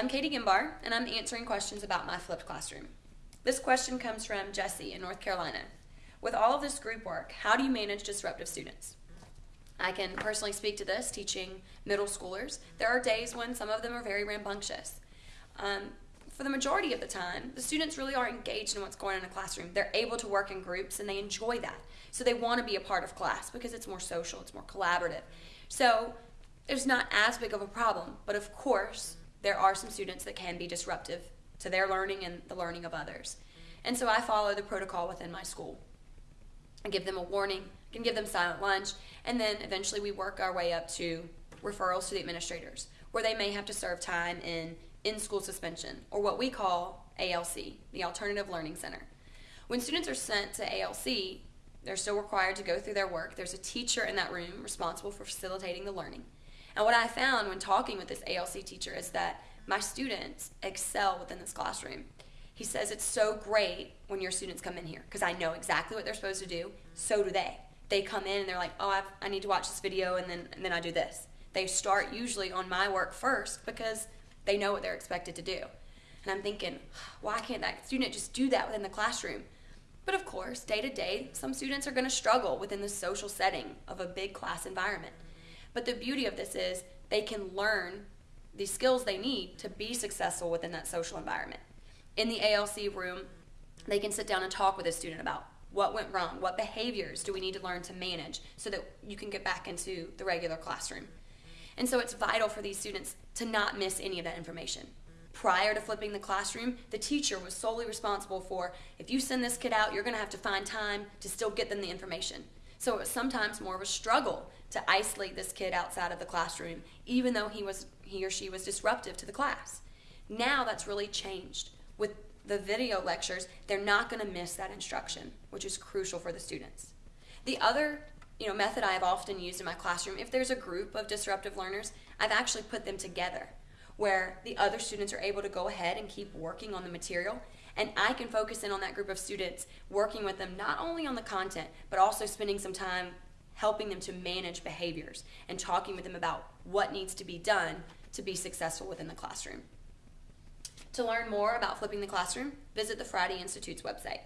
I'm Katie Gimbar, and I'm answering questions about my flipped classroom. This question comes from Jesse in North Carolina. With all of this group work, how do you manage disruptive students? I can personally speak to this teaching middle schoolers. There are days when some of them are very rambunctious. Um, for the majority of the time, the students really are engaged in what's going on in a classroom. They're able to work in groups and they enjoy that. So they want to be a part of class because it's more social, it's more collaborative. So there's not as big of a problem, but of course, there are some students that can be disruptive to their learning and the learning of others. And so I follow the protocol within my school. I give them a warning, can give them silent lunch, and then eventually we work our way up to referrals to the administrators, where they may have to serve time in in school suspension, or what we call ALC, the Alternative Learning Center. When students are sent to ALC, they're still required to go through their work. There's a teacher in that room responsible for facilitating the learning. And what I found when talking with this ALC teacher is that my students excel within this classroom. He says it's so great when your students come in here because I know exactly what they're supposed to do. So do they. They come in and they're like, oh, I've, i need to watch this video and then, and then I do this. They start usually on my work first because they know what they're expected to do. And I'm thinking, why can't that student just do that within the classroom? But of course, day to day, some students are going to struggle within the social setting of a big class environment. But the beauty of this is they can learn the skills they need to be successful within that social environment. In the ALC room, they can sit down and talk with a student about what went wrong, what behaviors do we need to learn to manage so that you can get back into the regular classroom. And so it's vital for these students to not miss any of that information. Prior to flipping the classroom, the teacher was solely responsible for if you send this kid out, you're going to have to find time to still get them the information. So it was sometimes more of a struggle to isolate this kid outside of the classroom, even though he was he or she was disruptive to the class. Now that's really changed. With the video lectures, they're not going to miss that instruction, which is crucial for the students. The other you know, method I have often used in my classroom, if there's a group of disruptive learners, I've actually put them together where the other students are able to go ahead and keep working on the material and I can focus in on that group of students, working with them not only on the content, but also spending some time helping them to manage behaviors and talking with them about what needs to be done to be successful within the classroom. To learn more about flipping the classroom, visit the Friday Institute's website.